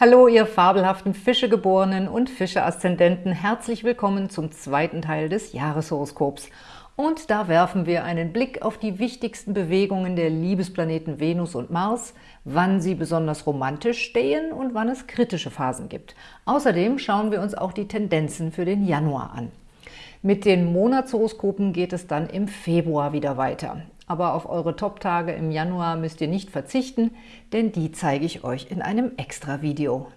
Hallo, ihr fabelhaften Fischegeborenen und Fische-Aszendenten. Herzlich willkommen zum zweiten Teil des Jahreshoroskops. Und da werfen wir einen Blick auf die wichtigsten Bewegungen der Liebesplaneten Venus und Mars, wann sie besonders romantisch stehen und wann es kritische Phasen gibt. Außerdem schauen wir uns auch die Tendenzen für den Januar an. Mit den Monatshoroskopen geht es dann im Februar wieder weiter aber auf eure Top-Tage im Januar müsst ihr nicht verzichten, denn die zeige ich euch in einem Extra-Video.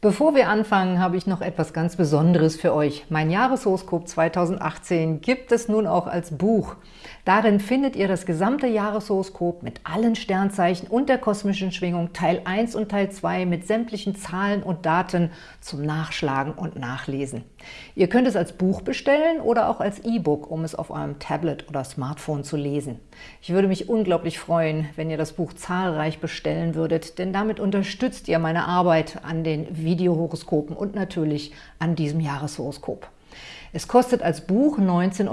Bevor wir anfangen, habe ich noch etwas ganz Besonderes für euch. Mein Jahreshoroskop 2018 gibt es nun auch als Buch. Darin findet ihr das gesamte Jahreshoroskop mit allen Sternzeichen und der kosmischen Schwingung Teil 1 und Teil 2 mit sämtlichen Zahlen und Daten zum Nachschlagen und Nachlesen. Ihr könnt es als Buch bestellen oder auch als E-Book, um es auf eurem Tablet oder Smartphone zu lesen. Ich würde mich unglaublich freuen, wenn ihr das Buch zahlreich bestellen würdet, denn damit unterstützt ihr meine Arbeit an den Videohoroskopen und natürlich an diesem Jahreshoroskop. Es kostet als Buch 19,99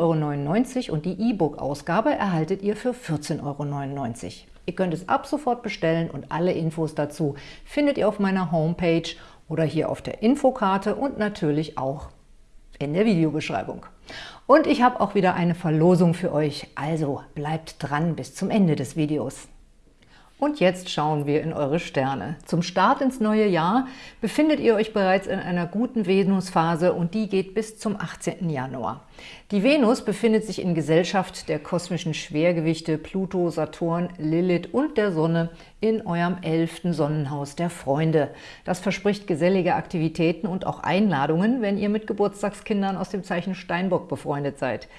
Euro und die E-Book-Ausgabe erhaltet ihr für 14,99 Euro. Ihr könnt es ab sofort bestellen und alle Infos dazu findet ihr auf meiner Homepage oder hier auf der Infokarte und natürlich auch in der Videobeschreibung. Und ich habe auch wieder eine Verlosung für euch, also bleibt dran bis zum Ende des Videos. Und jetzt schauen wir in eure Sterne. Zum Start ins neue Jahr befindet ihr euch bereits in einer guten Venusphase und die geht bis zum 18. Januar. Die Venus befindet sich in Gesellschaft der kosmischen Schwergewichte Pluto, Saturn, Lilith und der Sonne in eurem elften Sonnenhaus der Freunde. Das verspricht gesellige Aktivitäten und auch Einladungen, wenn ihr mit Geburtstagskindern aus dem Zeichen Steinbock befreundet seid.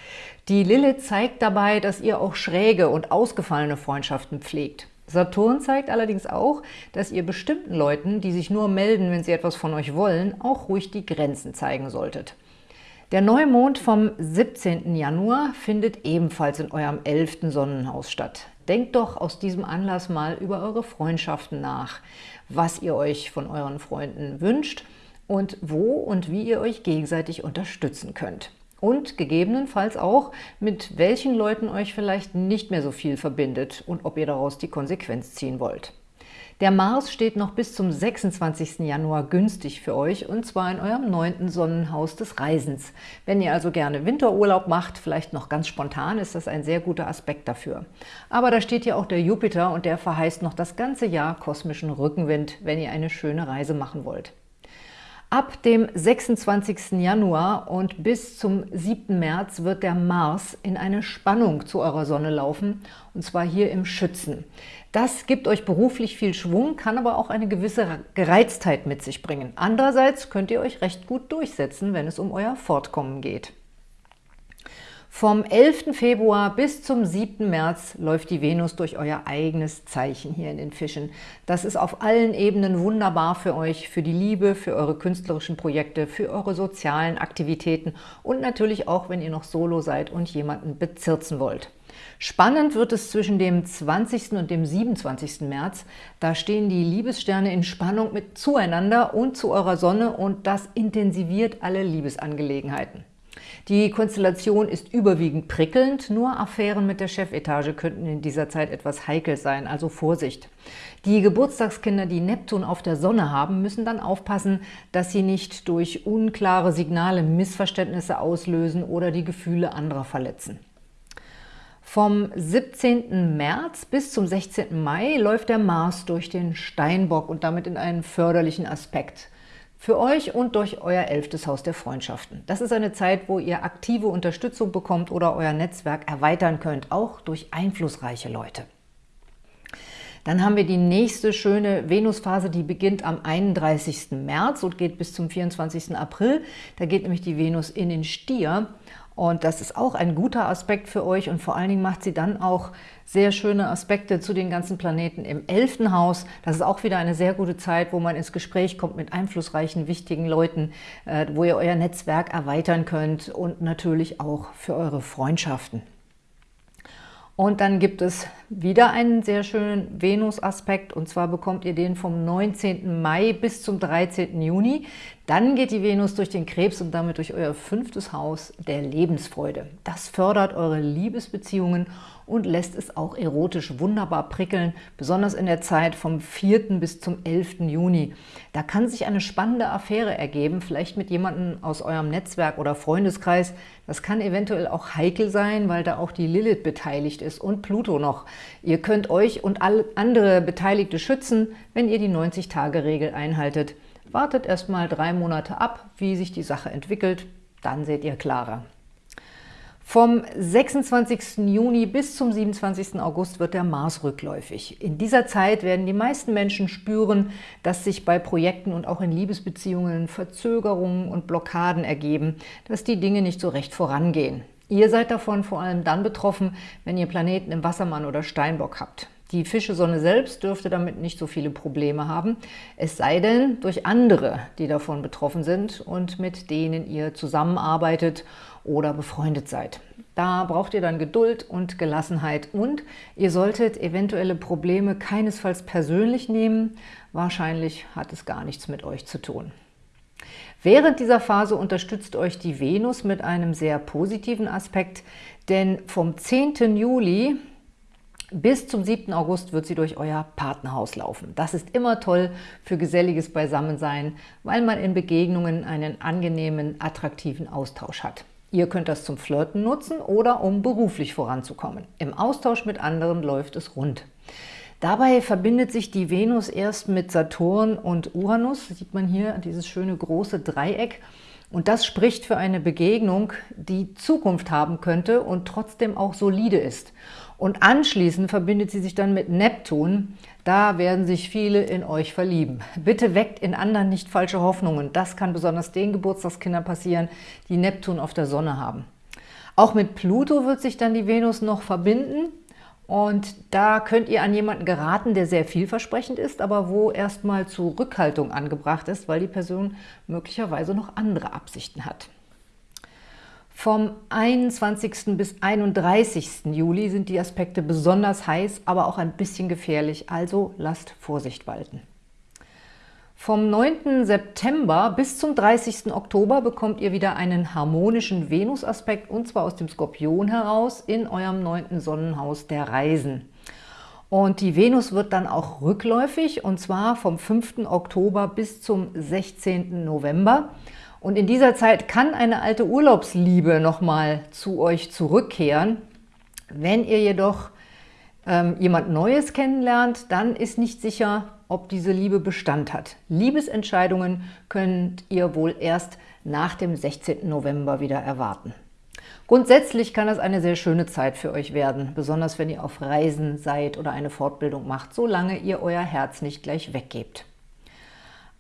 Die Lilith zeigt dabei, dass ihr auch schräge und ausgefallene Freundschaften pflegt. Saturn zeigt allerdings auch, dass ihr bestimmten Leuten, die sich nur melden, wenn sie etwas von euch wollen, auch ruhig die Grenzen zeigen solltet. Der Neumond vom 17. Januar findet ebenfalls in eurem 11. Sonnenhaus statt. Denkt doch aus diesem Anlass mal über eure Freundschaften nach, was ihr euch von euren Freunden wünscht und wo und wie ihr euch gegenseitig unterstützen könnt und gegebenenfalls auch, mit welchen Leuten euch vielleicht nicht mehr so viel verbindet und ob ihr daraus die Konsequenz ziehen wollt. Der Mars steht noch bis zum 26. Januar günstig für euch und zwar in eurem neunten Sonnenhaus des Reisens. Wenn ihr also gerne Winterurlaub macht, vielleicht noch ganz spontan, ist das ein sehr guter Aspekt dafür. Aber da steht ja auch der Jupiter und der verheißt noch das ganze Jahr kosmischen Rückenwind, wenn ihr eine schöne Reise machen wollt. Ab dem 26. Januar und bis zum 7. März wird der Mars in eine Spannung zu eurer Sonne laufen, und zwar hier im Schützen. Das gibt euch beruflich viel Schwung, kann aber auch eine gewisse Gereiztheit mit sich bringen. Andererseits könnt ihr euch recht gut durchsetzen, wenn es um euer Fortkommen geht. Vom 11. Februar bis zum 7. März läuft die Venus durch euer eigenes Zeichen hier in den Fischen. Das ist auf allen Ebenen wunderbar für euch, für die Liebe, für eure künstlerischen Projekte, für eure sozialen Aktivitäten und natürlich auch, wenn ihr noch solo seid und jemanden bezirzen wollt. Spannend wird es zwischen dem 20. und dem 27. März. Da stehen die Liebessterne in Spannung mit zueinander und zu eurer Sonne und das intensiviert alle Liebesangelegenheiten. Die Konstellation ist überwiegend prickelnd, nur Affären mit der Chefetage könnten in dieser Zeit etwas heikel sein, also Vorsicht. Die Geburtstagskinder, die Neptun auf der Sonne haben, müssen dann aufpassen, dass sie nicht durch unklare Signale Missverständnisse auslösen oder die Gefühle anderer verletzen. Vom 17. März bis zum 16. Mai läuft der Mars durch den Steinbock und damit in einen förderlichen Aspekt für euch und durch euer elftes Haus der Freundschaften. Das ist eine Zeit, wo ihr aktive Unterstützung bekommt oder euer Netzwerk erweitern könnt, auch durch einflussreiche Leute. Dann haben wir die nächste schöne Venusphase, die beginnt am 31. März und geht bis zum 24. April. Da geht nämlich die Venus in den Stier und das ist auch ein guter Aspekt für euch und vor allen Dingen macht sie dann auch sehr schöne Aspekte zu den ganzen Planeten im 11. Haus. Das ist auch wieder eine sehr gute Zeit, wo man ins Gespräch kommt mit einflussreichen, wichtigen Leuten, äh, wo ihr euer Netzwerk erweitern könnt und natürlich auch für eure Freundschaften. Und dann gibt es wieder einen sehr schönen Venus-Aspekt und zwar bekommt ihr den vom 19. Mai bis zum 13. Juni. Dann geht die Venus durch den Krebs und damit durch euer fünftes Haus der Lebensfreude. Das fördert eure Liebesbeziehungen und lässt es auch erotisch wunderbar prickeln, besonders in der Zeit vom 4. bis zum 11. Juni. Da kann sich eine spannende Affäre ergeben, vielleicht mit jemandem aus eurem Netzwerk oder Freundeskreis. Das kann eventuell auch heikel sein, weil da auch die Lilith beteiligt ist und Pluto noch. Ihr könnt euch und alle andere Beteiligte schützen, wenn ihr die 90-Tage-Regel einhaltet. Wartet erst mal drei Monate ab, wie sich die Sache entwickelt, dann seht ihr klarer. Vom 26. Juni bis zum 27. August wird der Mars rückläufig. In dieser Zeit werden die meisten Menschen spüren, dass sich bei Projekten und auch in Liebesbeziehungen Verzögerungen und Blockaden ergeben, dass die Dinge nicht so recht vorangehen. Ihr seid davon vor allem dann betroffen, wenn ihr Planeten im Wassermann oder Steinbock habt. Die Fischesonne selbst dürfte damit nicht so viele Probleme haben, es sei denn durch andere, die davon betroffen sind und mit denen ihr zusammenarbeitet oder befreundet seid. Da braucht ihr dann Geduld und Gelassenheit und ihr solltet eventuelle Probleme keinesfalls persönlich nehmen. Wahrscheinlich hat es gar nichts mit euch zu tun. Während dieser Phase unterstützt euch die Venus mit einem sehr positiven Aspekt, denn vom 10. Juli bis zum 7. August wird sie durch euer Partnerhaus laufen. Das ist immer toll für geselliges Beisammensein, weil man in Begegnungen einen angenehmen, attraktiven Austausch hat. Ihr könnt das zum Flirten nutzen oder um beruflich voranzukommen. Im Austausch mit anderen läuft es rund. Dabei verbindet sich die Venus erst mit Saturn und Uranus. Sieht man hier, dieses schöne große Dreieck. Und das spricht für eine Begegnung, die Zukunft haben könnte und trotzdem auch solide ist. Und anschließend verbindet sie sich dann mit Neptun. Da werden sich viele in euch verlieben. Bitte weckt in anderen nicht falsche Hoffnungen. Das kann besonders den Geburtstagskindern passieren, die Neptun auf der Sonne haben. Auch mit Pluto wird sich dann die Venus noch verbinden. Und da könnt ihr an jemanden geraten, der sehr vielversprechend ist, aber wo erstmal Zurückhaltung angebracht ist, weil die Person möglicherweise noch andere Absichten hat. Vom 21. bis 31. Juli sind die Aspekte besonders heiß, aber auch ein bisschen gefährlich, also lasst Vorsicht walten. Vom 9. September bis zum 30. Oktober bekommt ihr wieder einen harmonischen Venus-Aspekt, und zwar aus dem Skorpion heraus in eurem neunten Sonnenhaus der Reisen. Und die Venus wird dann auch rückläufig, und zwar vom 5. Oktober bis zum 16. November. Und in dieser Zeit kann eine alte Urlaubsliebe nochmal zu euch zurückkehren. Wenn ihr jedoch ähm, jemand Neues kennenlernt, dann ist nicht sicher, ob diese Liebe Bestand hat. Liebesentscheidungen könnt ihr wohl erst nach dem 16. November wieder erwarten. Grundsätzlich kann es eine sehr schöne Zeit für euch werden, besonders wenn ihr auf Reisen seid oder eine Fortbildung macht, solange ihr euer Herz nicht gleich weggebt.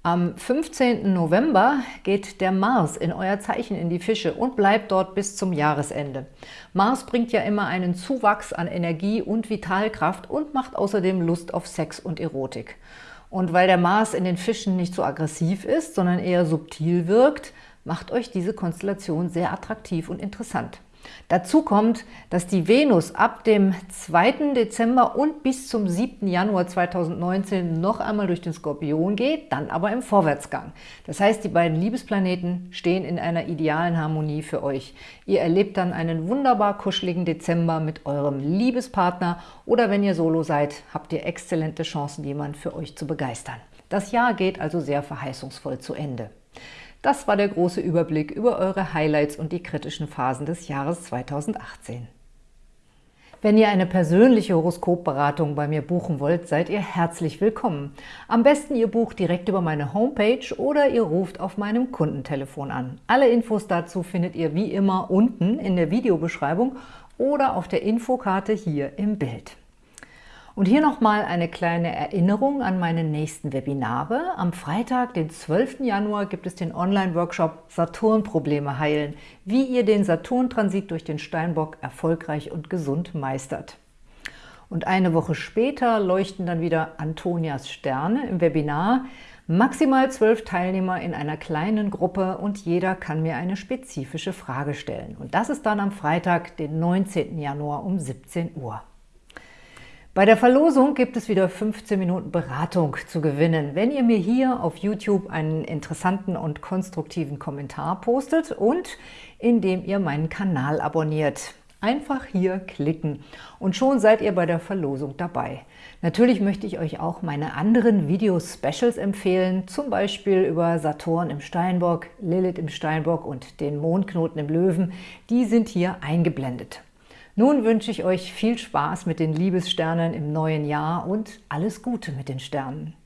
Am 15. November geht der Mars in euer Zeichen in die Fische und bleibt dort bis zum Jahresende. Mars bringt ja immer einen Zuwachs an Energie und Vitalkraft und macht außerdem Lust auf Sex und Erotik. Und weil der Mars in den Fischen nicht so aggressiv ist, sondern eher subtil wirkt, macht euch diese Konstellation sehr attraktiv und interessant. Dazu kommt, dass die Venus ab dem 2. Dezember und bis zum 7. Januar 2019 noch einmal durch den Skorpion geht, dann aber im Vorwärtsgang. Das heißt, die beiden Liebesplaneten stehen in einer idealen Harmonie für euch. Ihr erlebt dann einen wunderbar kuscheligen Dezember mit eurem Liebespartner oder wenn ihr solo seid, habt ihr exzellente Chancen, jemanden für euch zu begeistern. Das Jahr geht also sehr verheißungsvoll zu Ende. Das war der große Überblick über eure Highlights und die kritischen Phasen des Jahres 2018. Wenn ihr eine persönliche Horoskopberatung bei mir buchen wollt, seid ihr herzlich willkommen. Am besten ihr bucht direkt über meine Homepage oder ihr ruft auf meinem Kundentelefon an. Alle Infos dazu findet ihr wie immer unten in der Videobeschreibung oder auf der Infokarte hier im Bild. Und hier nochmal eine kleine Erinnerung an meine nächsten Webinare. Am Freitag, den 12. Januar, gibt es den Online-Workshop Saturn-Probleme heilen, wie ihr den Saturn-Transit durch den Steinbock erfolgreich und gesund meistert. Und eine Woche später leuchten dann wieder Antonias Sterne im Webinar. Maximal zwölf Teilnehmer in einer kleinen Gruppe und jeder kann mir eine spezifische Frage stellen. Und das ist dann am Freitag, den 19. Januar um 17 Uhr. Bei der Verlosung gibt es wieder 15 Minuten Beratung zu gewinnen, wenn ihr mir hier auf YouTube einen interessanten und konstruktiven Kommentar postet und indem ihr meinen Kanal abonniert. Einfach hier klicken und schon seid ihr bei der Verlosung dabei. Natürlich möchte ich euch auch meine anderen Video-Specials empfehlen, zum Beispiel über Saturn im Steinbock, Lilith im Steinbock und den Mondknoten im Löwen. Die sind hier eingeblendet. Nun wünsche ich euch viel Spaß mit den Liebessternen im neuen Jahr und alles Gute mit den Sternen.